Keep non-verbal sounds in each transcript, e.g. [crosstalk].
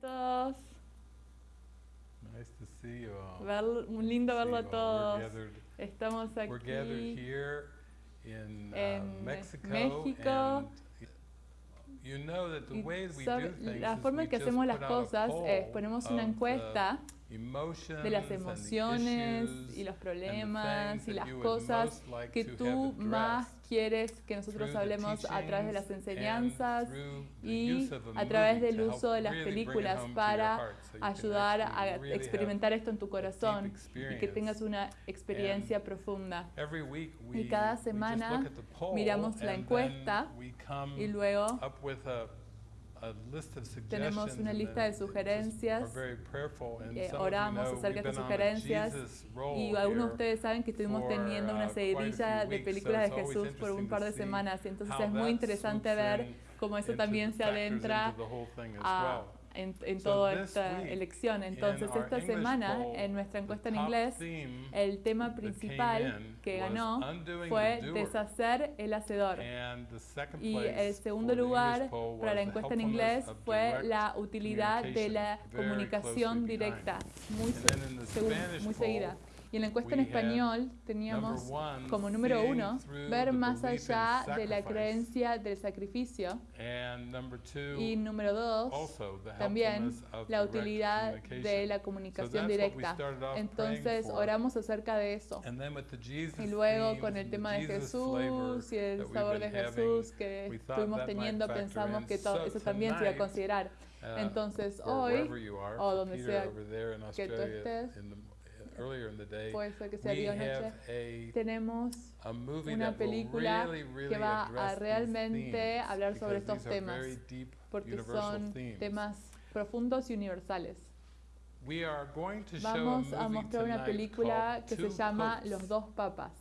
todos. Nice to see you all. Ver- muy lindo See verlo a todos. We're gathered, Estamos aquí. here in uh, en Mexico, México. and you know that the y way we do things la forma en que hacemos las cosas es ponemos una encuesta de las emociones y los problemas y las cosas que tú más quieres que nosotros hablemos a través de las enseñanzas y a través del uso de las películas para ayudar a experimentar esto en tu corazón y que tengas una experiencia profunda. Y cada semana miramos la encuesta Y luego tenemos una lista de sugerencias. you oramos acerca de sugerencias y algunos de ustedes saben que estuvimos teniendo uh, una a seguidilla de películas de Jesús por un par de semanas. Entonces es muy interesante ver cómo eso también se adentra a-. en, en So toda esta elección. Entonces esta semana poll, en nuestra encuesta en inglés el tema principal in que ganó fue deshacer el hacedor. Y el segundo lugar para la encuesta en inglés fue la utilidad de la comunicación directa, muy, muy seguida. Y en la encuesta en español teníamos como número uno ver más allá de la creencia del sacrificio y número dos también la utilidad de la comunicación directa. Entonces oramos acerca de eso. Y luego con el tema de Jesús y el sabor de Jesús que estuvimos teniendo, pensamos que todo So eso también se iba a considerar. uh, Entonces hoy, o donde sea que tú estés, earlier in the day, que sea we have a tenemos a movie una that will película really, really que va address a these realmente themes, hablar sobre estos temas, deep, porque son themes. temas profundos y universales. We are going to show Vamos a a movie mostrar una película que se llama Popes. Los dos papas.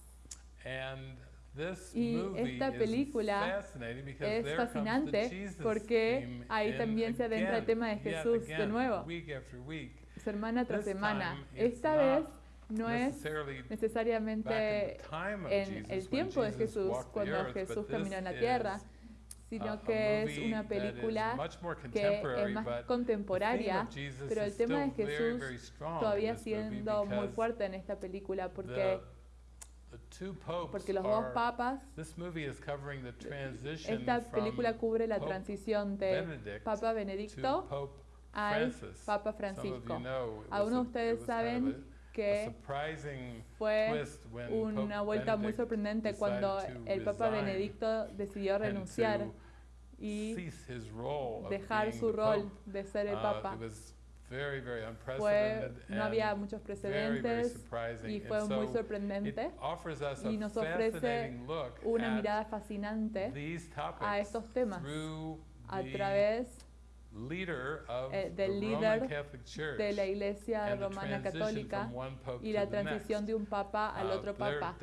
And this Y movie esta película Es fascinante porque ahí también se adentra el tema de Jesús de nuevo. Semana tras semana. Esta vez no es necesariamente en el tiempo de Jesús, cuando Jesús caminó en la tierra, sino que es una película que es más contemporánea, pero el tema de Jesús todavía siendo muy fuerte en esta película porque, porque los dos papas, esta película cubre la transición de Papa to Benedicto al. Papa Francisco. Algunos de ustedes saben que fue una vuelta muy sorprendente cuando el Papa Benedicto decidió and renunciar y dejar su rol de ser el Uh, Papa. very, very Fue, no había and muchos very, very precedentes surprising. y And fue muy so sorprendente y nos ofrece una mirada fascinante a estos temas a través eh, del líder de la Iglesia Romana Católica y la transición de un papa al Uh, otro papa.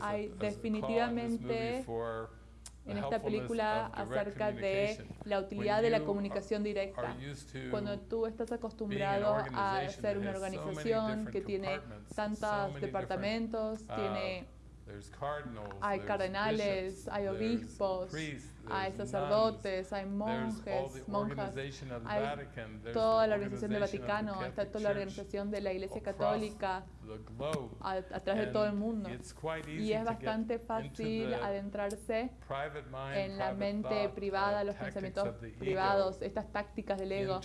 Hay definitivamente En esta película acerca de la utilidad de la comunicación directa. Cuando tú estás acostumbrado a ser una organización que tiene tantos departamentos, uh, tiene hay cardenales, hay obispos, hay sacerdotes, hay monjes, monjas, hay toda la organización del Vaticano, está toda la organización de la Iglesia Católica. A, a través de todo el mundo. it's quite easy Y es bastante fácil adentrarse en la mente thought, privada, los pensamientos privados, estas tácticas del ego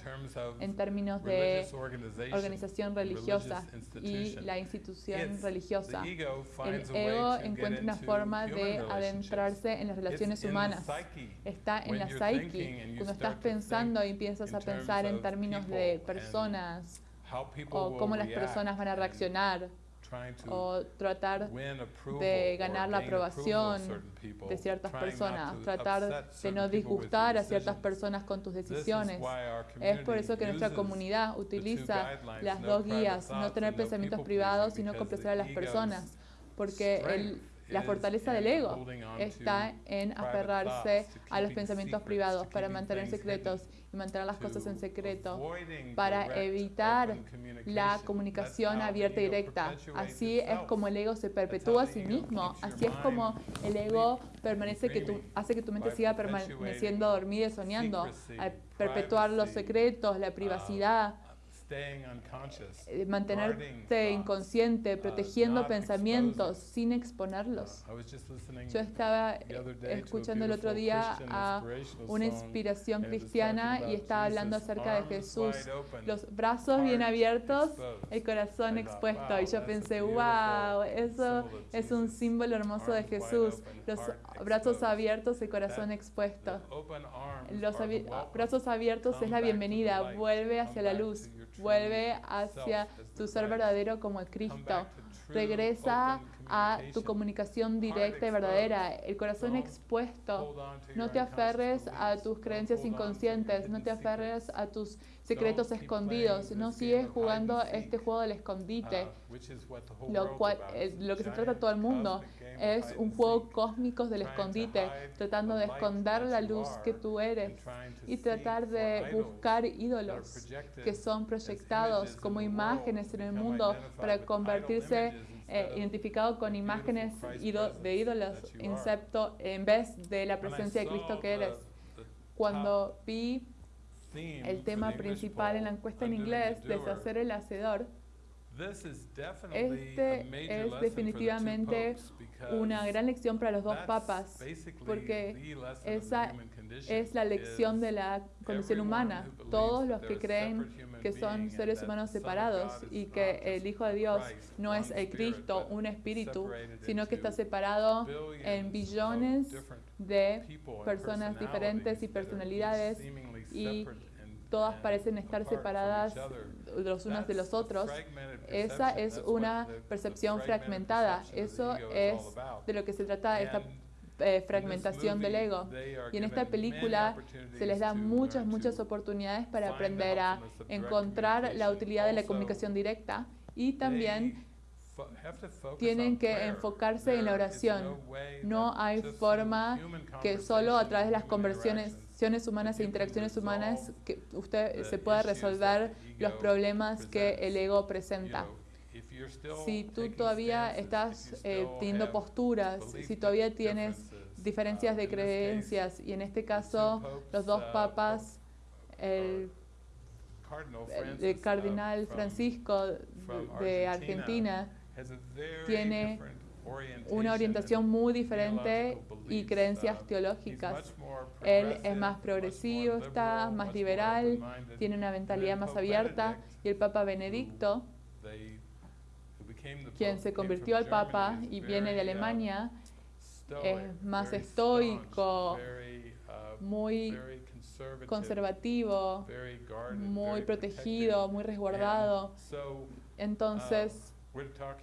en términos de organización religiosa y la institución religiosa. El ego encuentra una forma de adentrarse en las relaciones humanas. Está en When la psyche. Cuando estás pensando y empiezas a pensar en términos de personas o cómo las personas van a reaccionar o tratar de ganar la aprobación de ciertas personas, tratar de no disgustar a ciertas personas con tus decisiones. Es por eso que nuestra comunidad utiliza las dos guías, no tener pensamientos privados, sino complacer a las personas, porque el La fortaleza del ego está en aferrarse a los pensamientos privados para mantener secretos y mantener las cosas en secreto, para evitar la comunicación abierta y directa. Así es como el ego se perpetúa a sí mismo. Así es como el ego permanece que tu, hace que tu mente siga permaneciendo dormida y soñando, al perpetuar los secretos, la privacidad, Eh, mantenerte inconsciente, uh, protegiendo pensamientos sin exponerlos. Yo estaba escuchando el otro día a una inspiración cristiana y estaba hablando acerca de Jesús, los brazos bien abiertos, exposed. el corazón expuesto. wow, Y yo pensé, wow, eso es un símbolo hermoso de Jesús, los brazos abiertos, el corazón expuesto. Los brazos abiertos es la bienvenida, vuelve hacia la luz, vuelve hacia tu ser verdadero como el Cristo. Regresa a tu comunicación directa y verdadera, el corazón expuesto. No te aferres a tus creencias inconscientes, no te aferres a tus secretos escondidos, no sigues jugando and este juego del escondite, uh, lo cual lo que se trata todo el mundo es un juego cósmico del trying to escondite, tratando the de esconder la luz que tú and eres trying to y tratar de buscar that are ídolos que son proyectados como imágenes en el mundo para convertirse eh, identificado con imágenes de ídolos incepto en vez de la presencia de Cristo que the- eres. Cuando vi el tema principal en la encuesta en inglés, deshacer el hacedor, este es definitivamente una gran lección para los dos papas, porque esa es la lección de la condición humana. Todos los que creen que son seres humanos separados y que el Hijo de Dios no es el Cristo, un espíritu, sino que está separado en billones de personas diferentes y personalidades y todas parecen estar separadas. Los unos de los otros. Esa es una percepción fragmentada. Eso es de lo que se trata esta eh, fragmentación del ego. Y en esta película se les da muchas, muchas oportunidades para aprender a encontrar la utilidad de la comunicación directa y también tienen que enfocarse en la oración. no hay forma que solo a través de las conversiones interactions, humanas e interacciones humanas que usted se pueda resolver los problemas que el ego presenta. Si tú todavía estás eh, teniendo posturas, si todavía tienes differences, diferencias uh, de creencias y en este caso los dos uh, papas, el, Cardinal el- el uh, cardenal from- Francisco de Argentina, tiene una orientación muy diferente y creencias Uh, teológicas. Él es más progresivo, está más liberal, tiene una mentalidad más abierta y el Papa Benedicto, quien se convirtió al Papa y viene de uh, Alemania, es más estoico, uh, muy conservativo, muy protegido, muy resguardado. Entonces,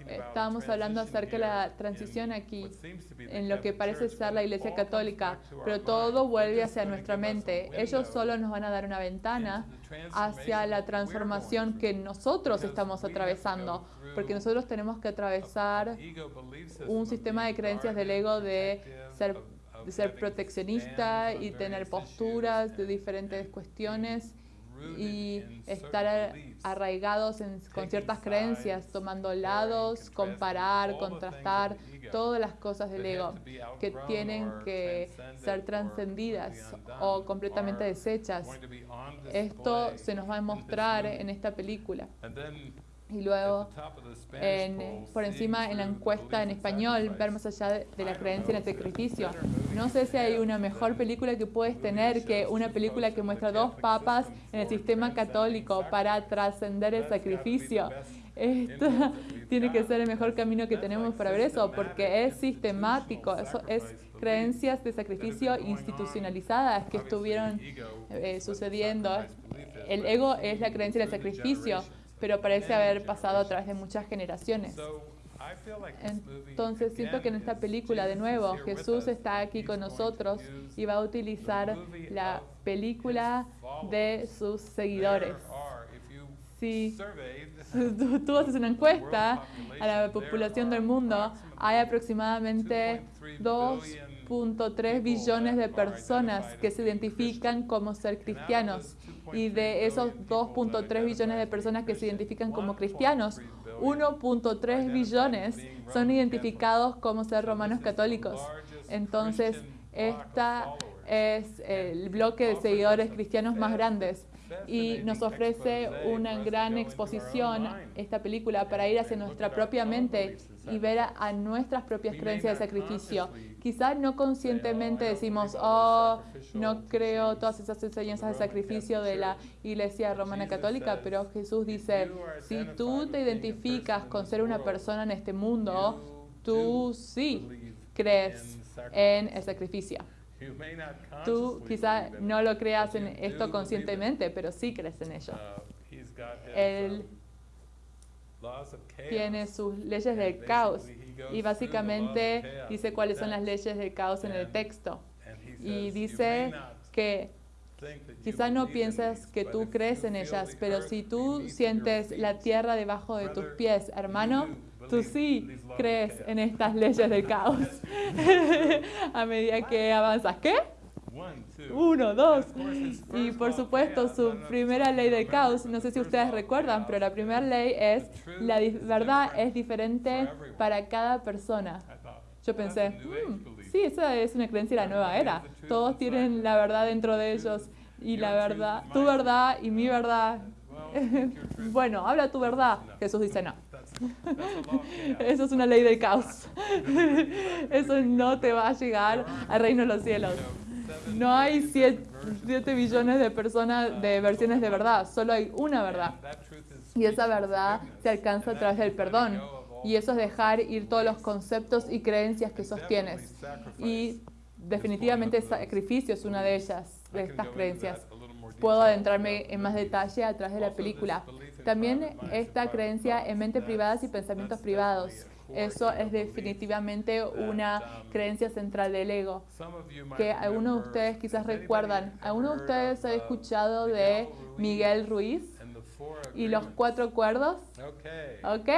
estábamos hablando acerca de la transición aquí, en lo que parece ser la Iglesia Católica, pero todo vuelve hacia nuestra mente. Ellos solo nos van a dar una ventana hacia la transformación que nosotros estamos atravesando, porque nosotros tenemos que atravesar un sistema de creencias del ego de ser, de ser proteccionista y tener posturas de diferentes cuestiones y estar arraigados en, con ciertas creencias, tomando lados, comparar, contrastar, todas las cosas del ego que tienen que ser trascendidas o completamente desechas. Esto se nos va a mostrar en esta película. Y luego, en- por encima en la encuesta en español, ver más allá de, de la creencia en el sacrificio. No sé si hay una mejor película que puedes tener que una película que muestra dos papas en el sistema católico para trascender el sacrificio. Esto tiene que ser el mejor camino que tenemos para ver eso, porque es sistemático, eso es creencias de sacrificio institucionalizadas que estuvieron eh, sucediendo. El ego es la creencia del sacrificio, pero parece haber pasado a través de muchas generaciones. Entonces siento que en esta película, de nuevo, Jesús está aquí con nosotros y va a utilizar la película de sus seguidores. Si [laughs] tú, haces una encuesta a la población del mundo, hay aproximadamente 2.3 billones de personas que se identifican como ser cristianos. Y de esos 2.3 billones de personas que se identifican como cristianos, 1.3 billones son identificados como ser romanos católicos. Entonces, esta es el bloque de seguidores cristianos más grandes y nos ofrece una gran exposición esta película para ir hacia nuestra propia mente y ver a, nuestras propias creencias de sacrificio. Quizás no conscientemente decimos, oh, no creo todas esas enseñanzas de sacrificio de la Iglesia Romana Católica, pero Jesús dice, si tú te identificas con ser una persona en este mundo, tú sí crees en el sacrificio. Tú quizá no lo creas en esto conscientemente, pero sí crees en ello. Uh, Él tiene sus leyes del caos y básicamente dice cuáles son las leyes del caos en el texto. Y says, "You may dice que think that you quizá no piensas que tú crees en ellas, pero si tú sientes la tierra debajo de tus pies, hermano, tú sí crees chaos." en estas leyes del caos. [laughs] A medida que avanzas, ¿qué? Uno, dos. Y por supuesto, su primera ley del caos, no sé si ustedes recuerdan, pero la primera ley es la verdad es diferente para cada persona. Yo pensé, "Hmm, belief. sí, esa es una creencia de la nueva era. Todos tienen la verdad dentro de ellos y la verdad, tu verdad y mi verdad. [laughs] Bueno, habla tu verdad. Jesús dice no. [laughs] Eso es una ley del caos. [laughs] Eso no te va a llegar al reino de los cielos. No hay billion siete, different versions. siete billones de personas, de versiones de verdad. Solo hay una verdad. Y esa verdad se alcanza a través del perdón. Y eso es dejar ir todos los conceptos y creencias que sostienes. Y definitivamente sacrificio es una de ellas, de estas creencias. Puedo adentrarme en más detalle a través de la película. También esta creencia en thoughts, mente that's- privadas y pensamientos privados. Eso es definitivamente una creencia central del ego. Que algunos de ustedes quizás recuerdan. ¿Alguno de ustedes ha escuchado de Miguel Ruiz y los cuatro acuerdos? Okay. Ok.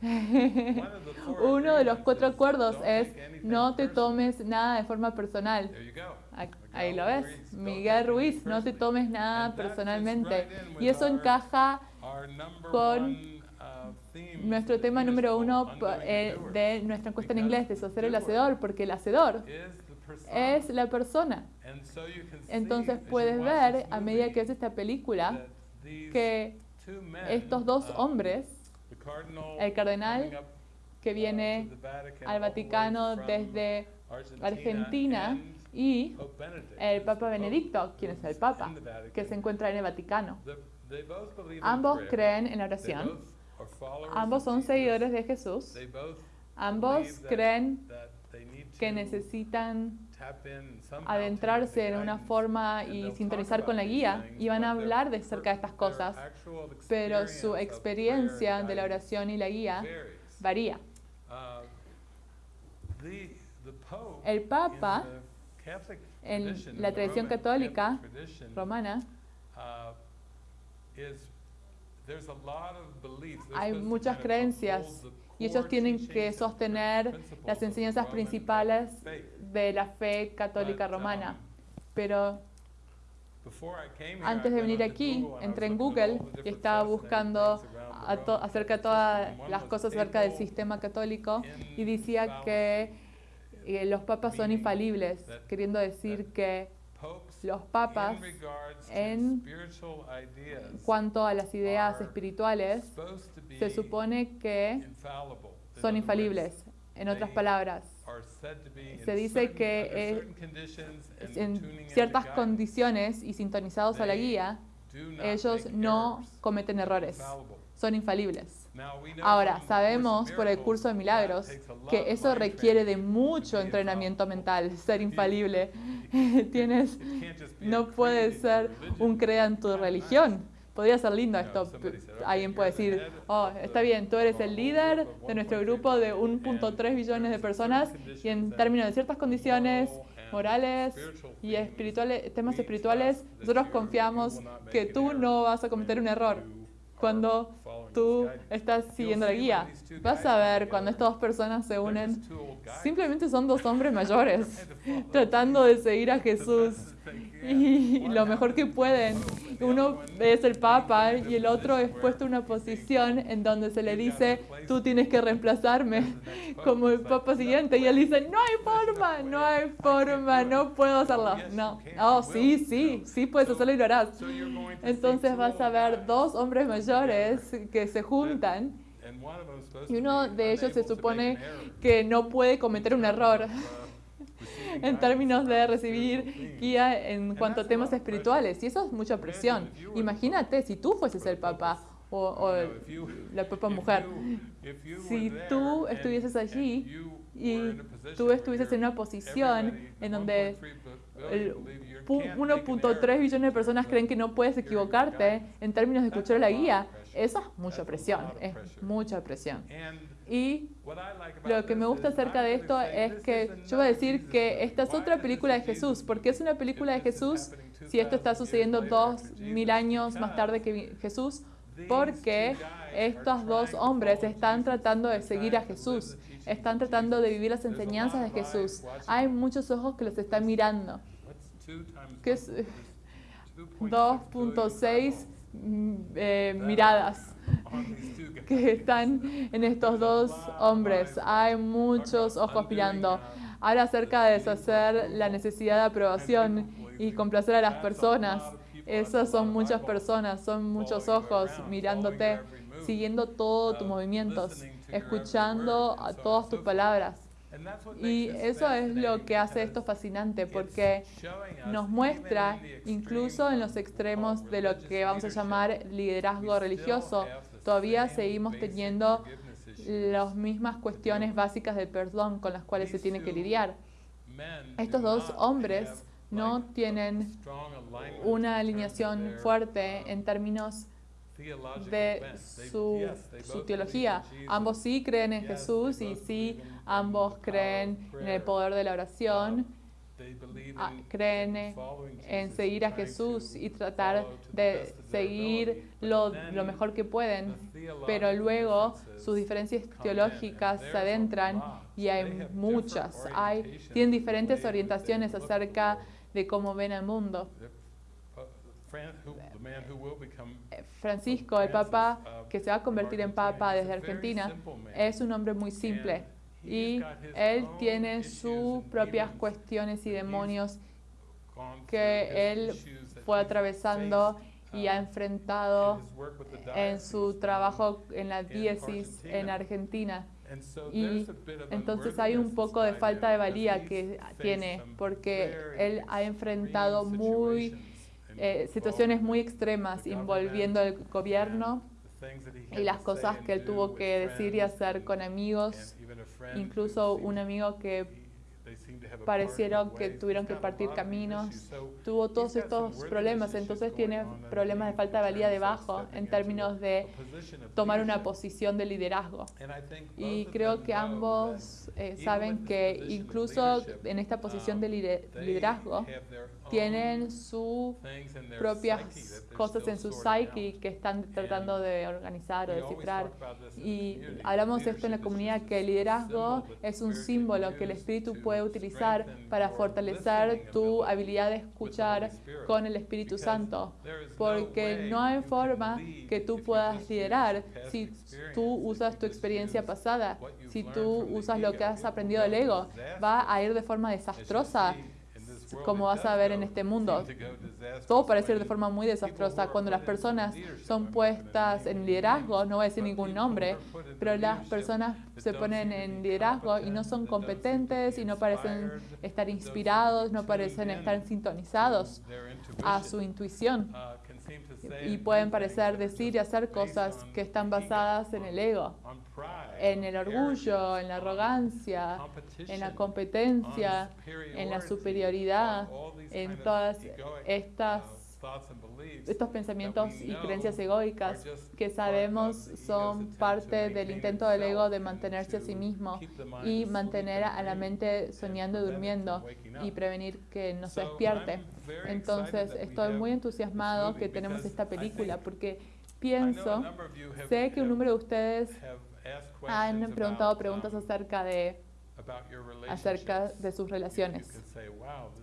[laughs] Uno de los cuatro acuerdos es no te tomes nada de forma personal. Ahí- lo ves. Miguel Ruiz, no te tomes nada personalmente. Y eso encaja con uh, nuestro tema número uno eh, de nuestra encuesta en inglés, the deshacer el hacedor, porque el hacedor es la persona. Entonces puedes ver, a medida que ves esta película, que estos dos hombres el cardenal que uh, viene al Vaticano desde Argentina y el Papa Benedicto, quien es el Papa, que se encuentra en el Vaticano. Ambos creen en la oración, ambos son seguidores de Jesús, ambos creen que necesitan adentrarse en una forma y sintonizar con la guía y van a hablar de cerca de estas cosas, pero su experiencia de la oración y la guía varía. Uh, El Papa, en la tradición católica romana, uh, hay muchas creencias y ellos tienen que sostener las enseñanzas principales de la fe católica romana. Pero antes de venir aquí, entré en Google y estaba buscando a acerca de todas las cosas acerca del sistema católico y decía que eh, los papas son infalibles, queriendo decir que los papas, en cuanto a las ideas espirituales, se supone que son infalibles. En otras palabras, Se dice que, en ciertas condiciones y sintonizados a la guía, ellos no cometen errores, son infalibles. Ahora, sabemos por el curso de milagros que eso requiere de mucho entrenamiento mental, ser infalible. [laughs] Tienes, no creed puede in your ser un crea en tu religión. Podría ser lindo esto. somebody said, "Okay, Alguien puede decir, oh, está bien, tú eres el líder de nuestro 1.3 grupo de billion, 1.3 and billones de personas y en términos de ciertas condiciones morales y espirituales, temas espirituales, nosotros confiamos que tú no vas a cometer un error cuando tú estás siguiendo la guía. Vas a ver cuando estas dos personas se unen, simplemente son dos hombres mayores [laughs] tratando de seguir a Jesús y lo mejor que pueden. Uno es el Papa y el otro es puesto en una posición en donde se le dice, tú tienes que reemplazarme como el Papa siguiente. Y él dice, no hay forma, no hay forma, no puedo hacerlo. No, oh, sí, sí, sí puedes hacerlo y lo harás. Entonces vas a ver dos hombres mayores que se juntan y uno de ellos se supone que no puede cometer un error en términos de recibir guía en cuanto a temas espirituales. Y eso es mucha presión. Imagínate si tú fueses el papá o, [laughs] la papá mujer. Si tú estuvieses allí y tú estuvieses en una posición en donde 1.3 billones de personas creen que no puedes equivocarte en términos de escuchar la guía, eso es mucha presión, es mucha presión. Y lo que me gusta acerca de esto es que yo voy a decir que esta es otra película de Jesús. ¿Por qué es una película de Jesús si esto está sucediendo dos mil años más tarde que Jesús? Porque estos dos hombres están tratando de seguir a Jesús, están tratando de vivir las enseñanzas de Jesús. Hay muchos ojos que los están mirando. ¿Qué es 2.6 mm, eh, miradas que están en estos dos hombres. Hay muchos ojos mirando. Ahora acerca de deshacer la necesidad de aprobación y complacer a las personas. Esas son muchas personas, son muchos ojos mirándote, siguiendo todos tus movimientos, escuchando a todas tus palabras. Y eso es lo que hace esto fascinante, porque nos muestra, incluso en los extremos de lo que vamos a llamar liderazgo religioso, todavía seguimos teniendo las mismas cuestiones básicas del perdón con las cuales se tiene que lidiar. Estos dos hombres no tienen una alineación fuerte en términos de su, su, teología. Ambos sí creen en Jesús y sí ambos creen en el poder de la oración, ah, creen en seguir a Jesús y tratar de seguir lo, lo mejor que pueden, pero luego sus diferencias teológicas se adentran y hay muchas, hay, tienen diferentes orientaciones acerca de cómo ven el mundo. Eh, Francisco, el Papa que se va a convertir en Papa desde Argentina, es un hombre muy simple y él tiene sus propias cuestiones y demonios que él fue atravesando y ha enfrentado en su trabajo en la diócesis en Argentina. Y entonces hay un poco de falta de valía que tiene, porque él ha enfrentado muy eh, situaciones muy extremas involviendo el gobierno y las cosas que él tuvo que decir y hacer con amigos, incluso un amigo que parecieron que tuvieron que partir caminos, tuvo todos estos problemas, entonces tiene problemas de falta de valía debajo en términos de tomar una posición de liderazgo. Y creo que ambos eh, saben que incluso en esta posición de liderazgo tienen sus propias cosas en su psyche que están tratando de organizar o descifrar. Y hablamos esto en la comunidad, que el liderazgo es un símbolo que el espíritu puede utilizar para fortalecer tu habilidad de escuchar con el Espíritu Santo, porque no hay forma que tú puedas liderar si tú usas tu experiencia pasada, si tú usas lo que has aprendido del ego, va a ir de forma desastrosa como vas a ver en este mundo. Todo parece de forma muy desastrosa. Cuando las personas son puestas en liderazgo, no voy a decir ningún nombre, pero las personas se ponen en liderazgo y no son competentes y no parecen estar inspirados, no parecen estar sintonizados a su intuición y pueden parecer decir y hacer cosas que están basadas en el ego, en el orgullo, en la arrogancia, en la competencia, en la superioridad, en todas estas estos pensamientos y creencias egoicas que sabemos son parte del intento del ego de mantenerse a sí mismo y mantener a la mente soñando y durmiendo y prevenir que no se despierte. Entonces estoy muy entusiasmado que tenemos esta película porque pienso, sé que un número de ustedes han preguntado preguntas acerca de acerca de sus relaciones.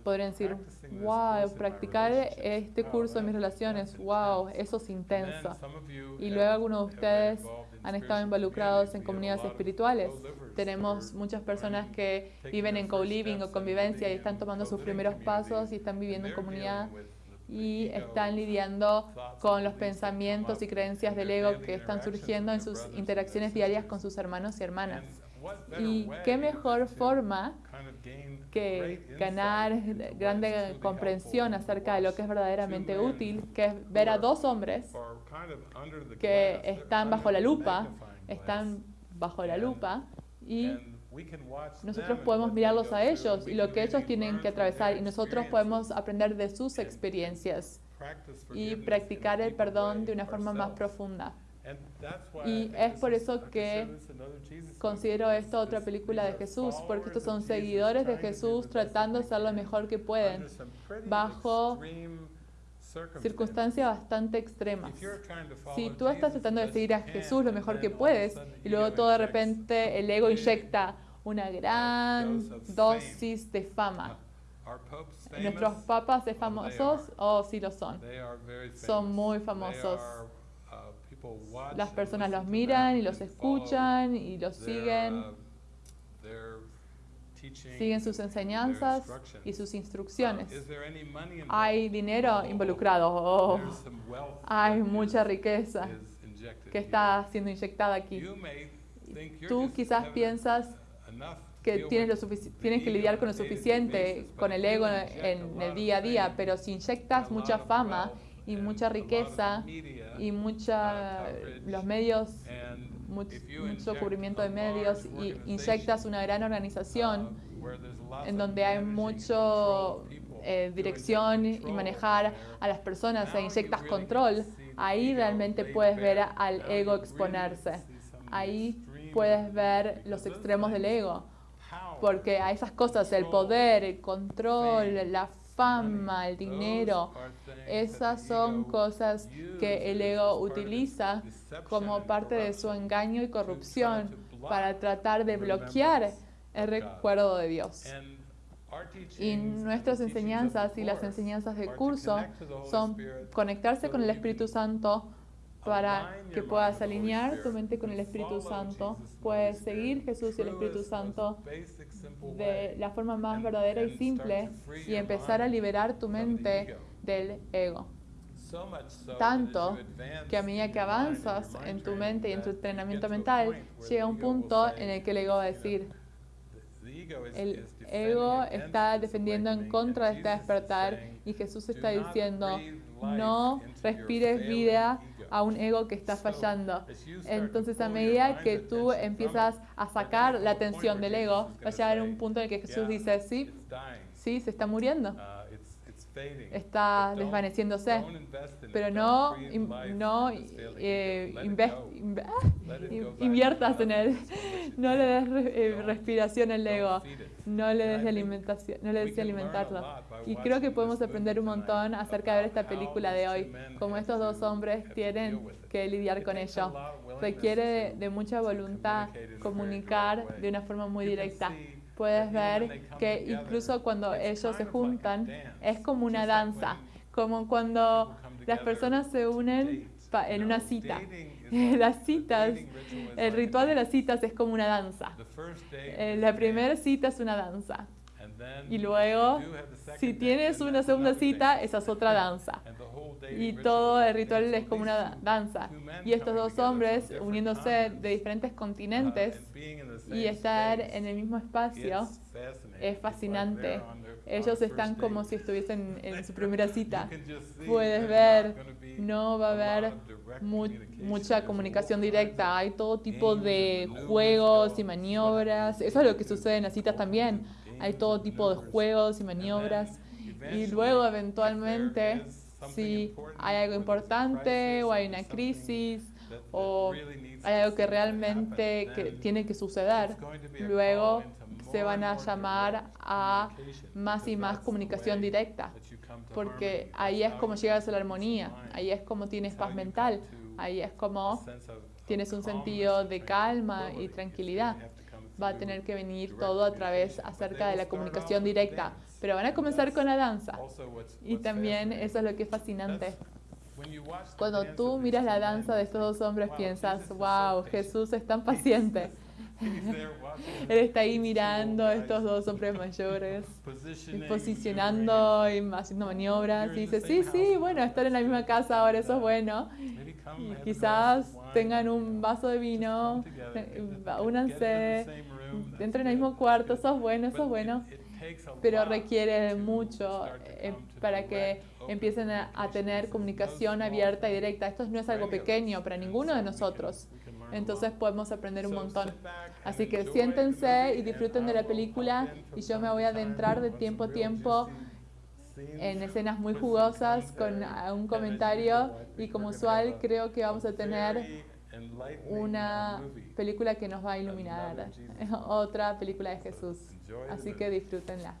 Podrían decir, wow, practicar este curso de mis relaciones, wow, eso es intenso. Y luego algunos de ustedes han estado involucrados en comunidades espirituales. Tenemos muchas personas que viven en co-living o convivencia y están tomando sus primeros pasos y están viviendo en comunidad y están lidiando con los pensamientos y creencias del ego que están surgiendo en sus interacciones diarias con sus hermanos y hermanas. Y qué mejor forma que ganar grande comprensión acerca de lo que es verdaderamente útil, que es ver a dos hombres que están bajo la lupa, están bajo la lupa y nosotros podemos mirarlos a ellos y lo que ellos tienen que atravesar y nosotros podemos aprender de sus experiencias y practicar el perdón de una forma más profunda. Y es por eso que considero esto otra película de Jesús, porque estos son seguidores de Jesús tratando de hacer lo mejor que pueden, bajo circunstancias bastante extremas. Si tú estás tratando de seguir a Jesús lo mejor que puedes y luego todo de repente el ego inyecta una gran dosis de fama. ¿Nuestros papas de famosos? Oh, sí lo son. Son muy famosos. Las personas los miran y los escuchan y los siguen. Siguen sus enseñanzas y sus instrucciones. ¿Hay dinero involucrado? Oh, hay mucha riqueza que está siendo inyectada aquí. Tú quizás piensas que tienes, lo tienes que lidiar con lo suficiente, con el ego en el día a día, pero si inyectas mucha fama y mucha riqueza y mucha, los medios, mucho, cubrimiento de medios y inyectas una gran organización en donde hay mucho eh, dirección y manejar a las personas e inyectas control, ahí realmente puedes ver al ego exponerse. Ahí puedes ver los extremos del ego. Porque a esas cosas, el poder, el control, la fama, el dinero, esas son cosas que el ego utiliza como parte de su engaño y corrupción para tratar de bloquear el recuerdo de Dios. Y nuestras enseñanzas y las enseñanzas de curso son conectarse con el Espíritu Santo para que puedas alinear tu mente con el Espíritu Santo, puedes seguir Jesús y el Espíritu Santo de la forma más verdadera y simple y empezar a liberar tu mente del ego. Tanto que a medida que avanzas en tu mente y en tu entrenamiento mental, llega un punto en el que el ego va a decir, el ego está defendiendo en contra de este despertar y Jesús está diciendo, no respires vida a un ego que está fallando. Entonces, a medida que tú empiezas a sacar la atención del ego, va a llegar un punto en el que Jesús dice, sí, sí, se está muriendo. Uh, está desvaneciéndose. Pero no, no eh, [laughs] inviertas en él. No le des eh, respiración al ego. No le des alimentación, no le des alimentarlo. Y creo que podemos aprender un montón acerca de ver esta película de hoy, como estos dos hombres tienen que lidiar con ello. Requiere de mucha voluntad comunicar de una forma muy directa puedes ver que incluso cuando ellos se juntan es como una danza, como cuando las personas se unen en una cita. [laughs] Las citas, el ritual de las citas es como una danza. Eh, la primera cita es una danza. Y luego, si tienes una segunda cita, esa es otra danza. [laughs] Y todo el ritual es como una danza. Y estos dos hombres uniéndose de diferentes continentes y estar en el mismo espacio es fascinante. Ellos están como si estuviesen en su primera [laughs] cita. Puedes ver, no va a haber mucha comunicación directa. Hay todo tipo de juegos y maniobras. Eso es lo que sucede en las citas también hay todo tipo de juegos y maniobras. Y luego eventualmente, si hay algo importante o hay una crisis o hay algo que realmente que tiene que suceder, luego se van a llamar a más y más comunicación directa, porque ahí es como llegas a la armonía, ahí es como tienes paz mental, Ahí es como tienes un sentido de calma y tranquilidad. Va a tener que venir todo a través acerca de la comunicación directa. Pero van a comenzar con la danza. Y también eso es lo que es fascinante. Cuando tú miras la danza de estos dos hombres, wow, piensas, Jesus is so wow. Jesús es tan paciente. [laughs] [laughs] Él está ahí mirando a estos dos hombres mayores, [laughs] posicionando y haciendo maniobras. Y dice, sí, sí, bueno, están en la misma casa ahora, eso es bueno. Y quizás tengan un vaso de vino, eh, únanse, entren al mismo cuarto, eso es bueno, eso es bueno. Pero requiere mucho eh, para que empiecen a, tener comunicación abierta y directa. Esto no es algo pequeño para ninguno de nosotros. Entonces podemos aprender un montón. Así que siéntense y disfruten de la película y yo me voy a adentrar de tiempo a tiempo en escenas muy jugosas con un comentario y como usual creo que vamos a tener una película que nos va a iluminar, [laughs] otra película de Jesús. Así que disfrútenla.